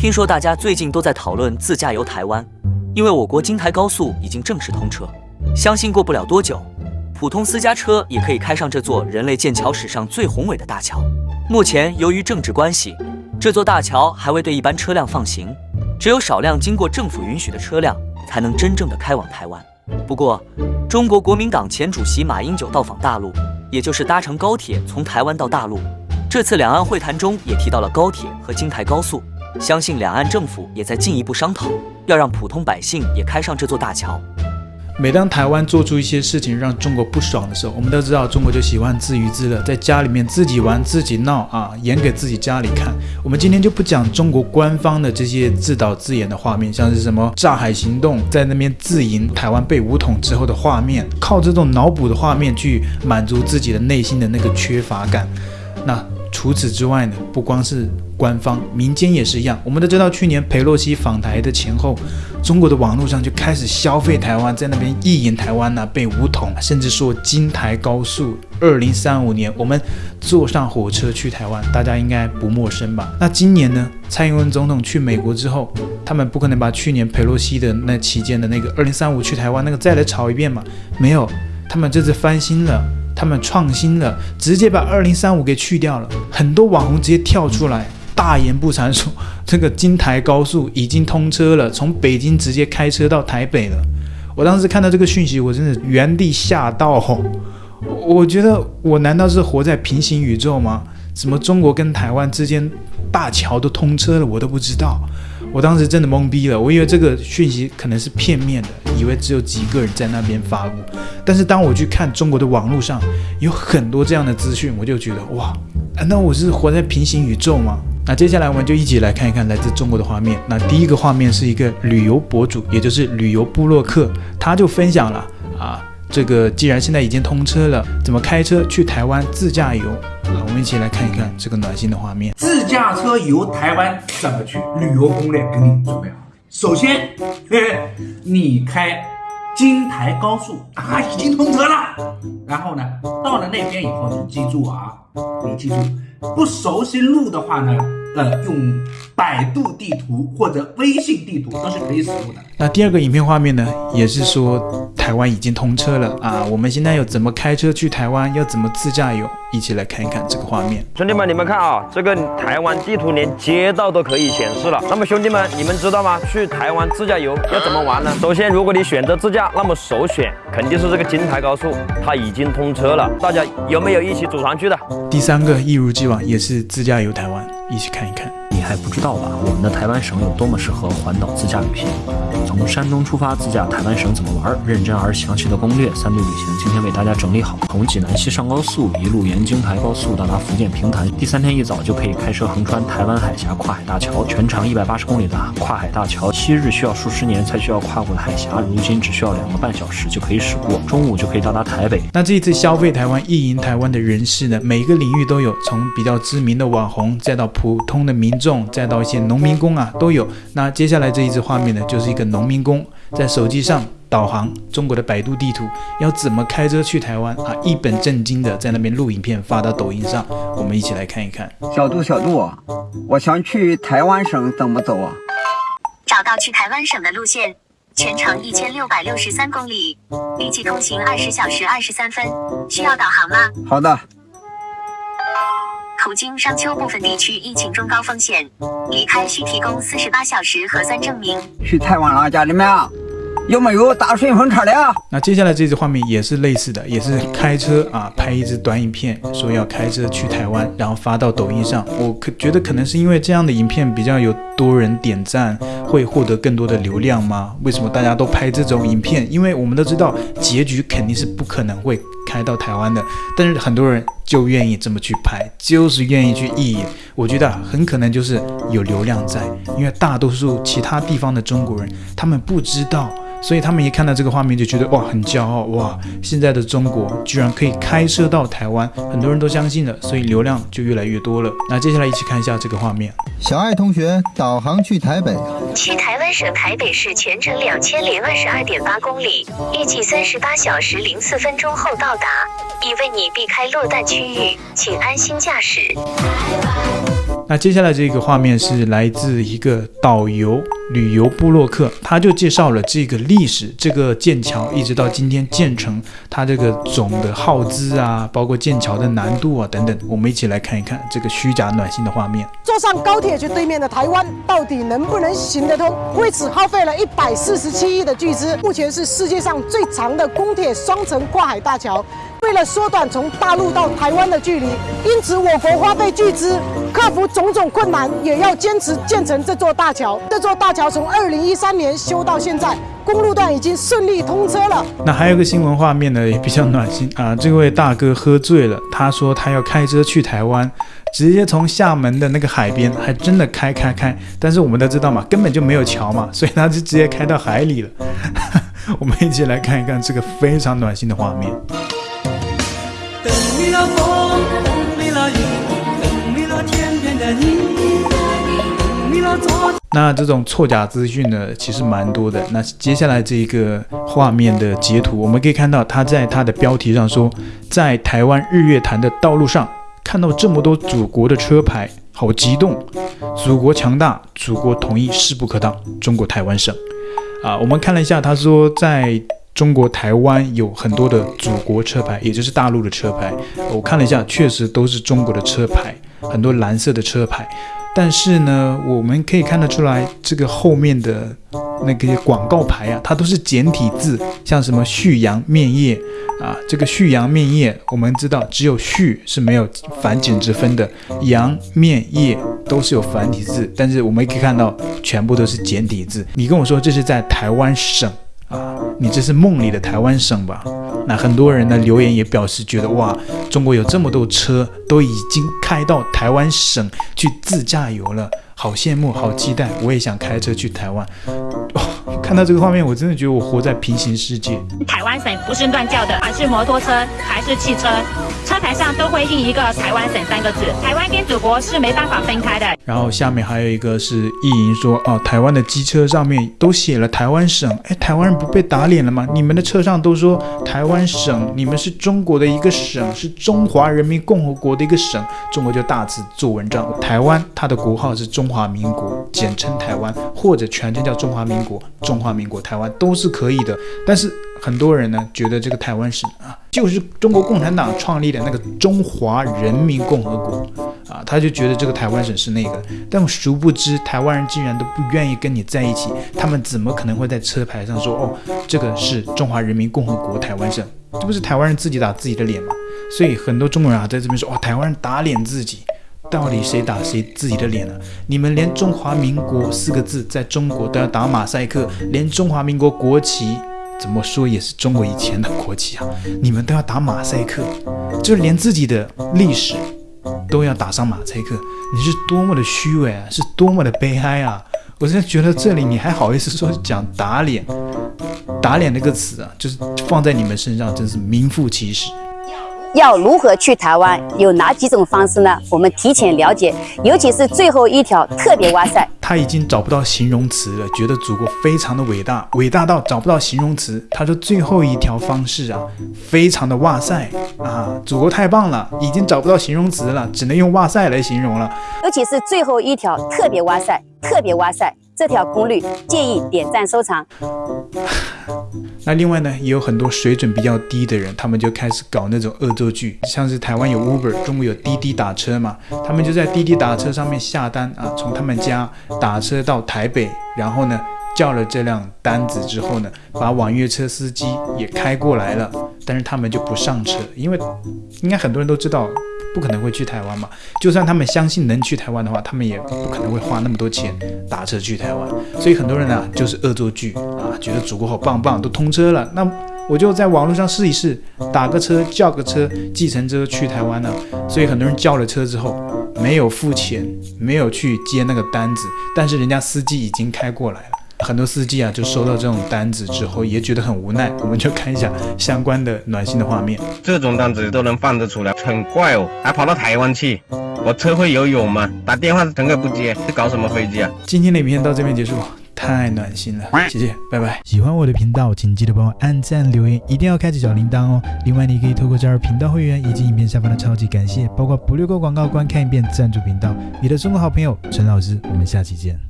听说大家最近都在讨论自驾游台湾，因为我国京台高速已经正式通车，相信过不了多久，普通私家车也可以开上这座人类建桥史上最宏伟的大桥。目前由于政治关系，这座大桥还未对一般车辆放行，只有少量经过政府允许的车辆才能真正的开往台湾。不过，中国国民党前主席马英九到访大陆，也就是搭乘高铁从台湾到大陆。这次两岸会谈中也提到了高铁和京台高速，相信两岸政府也在进一步商讨，要让普通百姓也开上这座大桥。每当台湾做出一些事情让中国不爽的时候，我们都知道中国就喜欢自娱自乐，在家里面自己玩自己闹啊，演给自己家里看。我们今天就不讲中国官方的这些自导自演的画面，像是什么炸海行动，在那边自营台湾被武统之后的画面，靠这种脑补的画面去满足自己的内心的那个缺乏感。那除此之外呢，不光是官方，民间也是一样。我们都知道，去年佩洛西访台的前后，中国的网络上就开始消费台湾，在那边意淫台湾呐，被武统，甚至说京台高速，二零三五年我们坐上火车去台湾，大家应该不陌生吧？那今年呢，蔡英文总统去美国之后，他们不可能把去年佩洛西的那期间的那个二零三五去台湾那个再来炒一遍嘛？没有，他们这次翻新了。他们创新了，直接把二零三五给去掉了。很多网红直接跳出来大言不惭说，这个京台高速已经通车了，从北京直接开车到台北了。我当时看到这个讯息，我真的原地吓到。我觉得我难道是活在平行宇宙吗？怎么中国跟台湾之间大桥都通车了，我都不知道。我当时真的懵逼了，我以为这个讯息可能是片面的，以为只有几个人在那边发布。但是当我去看中国的网络上有很多这样的资讯，我就觉得哇，难道我是活在平行宇宙吗？那接下来我们就一起来看一看来自中国的画面。那第一个画面是一个旅游博主，也就是旅游部落客，他就分享了啊，这个既然现在已经通车了，怎么开车去台湾自驾游？一起来看一看这个暖心的画面。自驾车游台湾怎么去？旅游攻略给你准备好。首先，你开京台高速啊，已经通车了。然后呢，到了那边以后，你记住啊，你记住，不熟悉路的话呢。呃，用百度地图或者微信地图都是可以使用的。那第二个影片画面呢，也是说台湾已经通车了啊！我们现在要怎么开车去台湾？要怎么自驾游？一起来看一看这个画面。兄弟们，你们看啊，这个台湾地图连街道都可以显示了。那么兄弟们，你们知道吗？去台湾自驾游要怎么玩呢？首先，如果你选择自驾，那么首选肯定是这个京台高速，它已经通车了。大家有没有一起组团去的？第三个，一如既往也是自驾游台湾，一起看一看。你还不知道吧？我们的台湾省有多么适合环岛自驾旅行。从山东出发自驾台湾省怎么玩？认真而详细的攻略，三度旅行今天为大家整理好。从济南西上高速，一路沿京台高速到达福建平潭。第三天一早就可以开车横穿台湾海峡跨海大桥，全长一百八十公里的跨海大桥，昔日需要数十年才需要跨过的海峡，如今只需要两个半小时就可以驶过。中午就可以到达台北。那这一次消费台湾、意淫台湾的人士呢？每个领域都有，从比较知名的网红，再到普通的民众，再到一些农民工啊，都有。那接下来这一支画面呢，就是一个农民工。在手机上导航中国的百度地图，要怎么开车去台湾啊？一本正经的在那边录影片发到抖音上，我们一起来看一看。小度，小度，我想去台湾省怎么走啊？找到去台湾省的路线，全程一千六百六十三公里，预计通行二十小时二十三分。需要导航吗？好的。途经商丘部分地区，疫情中高风险，离开需提供四十八小时核酸证明。去台湾了，家里面有没有打顺风车的啊？那接下来这支画面也是类似的，也是开车啊，拍一支短影片，说要开车去台湾，然后发到抖音上。我可觉得可能是因为这样的影片比较有多人点赞，会获得更多的流量吗？为什么大家都拍这种影片？因为我们都知道结局肯定是不可能会。开到台湾的，但是很多人就愿意这么去拍，就是愿意去意淫。我觉得很可能就是有流量在，因为大多数其他地方的中国人，他们不知道。所以他们一看到这个画面就觉得哇很骄傲哇，现在的中国居然可以开车到台湾，很多人都相信了，所以流量就越来越多了。那接下来一起看一下这个画面。小爱同学导航去台北，去台湾省台北市全程两千零二十二点八公里，预计三十八小时零四分钟后到达，已为你避开落弹区域，请安心驾驶。那接下来这个画面是来自一个导游旅游部落客，他就介绍了这个历史，这个剑桥一直到今天建成，它这个总的耗资啊，包括建桥的难度啊等等，我们一起来看一看这个虚假暖心的画面。坐上高铁去对面的台湾，到底能不能行得通？为此耗费了一百四十七亿的巨资，目前是世界上最长的公铁双层跨海大桥。为了缩短从大陆到台湾的距离，因此我国花费巨资，克服种种困难，也要坚持建成这座大桥。这座大桥从二零一三年修到现在，公路段已经顺利通车了。那还有个新闻画面呢，也比较暖心啊。这位大哥喝醉了，他说他要开车去台湾，直接从厦门的那个海边，还真的开开开。但是我们都知道嘛，根本就没有桥嘛，所以他就直接开到海里了。我们一起来看一看这个非常暖心的画面。那这种错假资讯呢，其实蛮多的。那接下来这一个画面的截图，我们可以看到他在他的标题上说，在台湾日月潭的道路上看到这么多祖国的车牌，好激动！祖国强大，祖国统一势不可挡。中国台湾省啊，我们看了一下，他说在。中国台湾有很多的祖国车牌，也就是大陆的车牌。我看了一下，确实都是中国的车牌，很多蓝色的车牌。但是呢，我们可以看得出来，这个后面的那个广告牌啊，它都是简体字，像什么旭阳面业啊，这个旭阳面业，我们知道只有旭是没有繁简之分的，阳面业都是有繁体字，但是我们可以看到全部都是简体字。你跟我说这是在台湾省？啊，你这是梦里的台湾省吧？那很多人呢留言也表示觉得哇，中国有这么多车都已经开到台湾省去自驾游了，好羡慕，好期待，我也想开车去台湾。看到这个画面，我真的觉得我活在平行世界。台湾省不是乱叫的，而是摩托车，还是汽车，车牌上都会印一个台湾省三个字。台湾跟祖国是没办法分开的。然后下面还有一个是意淫说，哦，台湾的机车上面都写了台湾省，哎，台湾人不被打脸了吗？你们的车上都说台湾省，你们是中国的一个省，是中华人民共和国的一个省，中国就大字做文章。台湾它的国号是中华民国，简称台湾，或者全称叫中华民国。中中华民国台湾都是可以的，但是很多人呢觉得这个台湾省啊，就是中国共产党创立的那个中华人民共和国啊，他就觉得这个台湾省是那个，但殊不知台湾人竟然都不愿意跟你在一起，他们怎么可能会在车牌上说哦，这个是中华人民共和国台湾省？这不是台湾人自己打自己的脸吗？所以很多中国人啊在这边说哦，台湾人打脸自己。到底谁打谁自己的脸了？你们连中华民国四个字在中国都要打马赛克，连中华民国国旗怎么说也是中国以前的国旗啊，你们都要打马赛克，就连自己的历史都要打上马赛克，你是多么的虚伪啊，是多么的悲哀啊！我真的觉得这里你还好意思说讲打脸，打脸这个词啊，就是放在你们身上真是名副其实。要如何去台湾？有哪几种方式呢？我们提前了解，尤其是最后一条特别哇塞！他已经找不到形容词了，觉得祖国非常的伟大，伟大到找不到形容词。他说最后一条方式啊，非常的哇塞啊，祖国太棒了，已经找不到形容词了，只能用哇塞来形容了。尤其是最后一条特别哇塞，特别哇塞！这条攻略建议点赞收藏。那另外呢，也有很多水准比较低的人，他们就开始搞那种恶作剧，像是台湾有 Uber，中国有滴滴打车嘛，他们就在滴滴打车上面下单啊，从他们家打车到台北，然后呢叫了这辆单子之后呢，把网约车司机也开过来了，但是他们就不上车，因为应该很多人都知道。不可能会去台湾嘛？就算他们相信能去台湾的话，他们也不可能会花那么多钱打车去台湾。所以很多人呢，就是恶作剧啊，觉得祖国好棒棒，都通车了，那我就在网络上试一试，打个车，叫个车，计程车去台湾呢。所以很多人叫了车之后，没有付钱，没有去接那个单子，但是人家司机已经开过来了。很多司机啊，就收到这种单子之后，也觉得很无奈。我们就看一下相关的暖心的画面。这种单子都能放得出来，很怪哦，还跑到台湾去。我车会游泳吗？打电话乘客不接，是搞什么飞机啊？今天的影片到这边结束。太暖心了，谢谢，拜拜。喜欢我的频道，请记得帮我按赞、留言，一定要开启小铃铛哦。另外，你可以透过加入频道会员以及影片下方的超级感谢，包括不略过广告、观看一遍赞助频道。你的中国好朋友陈老师，我们下期见。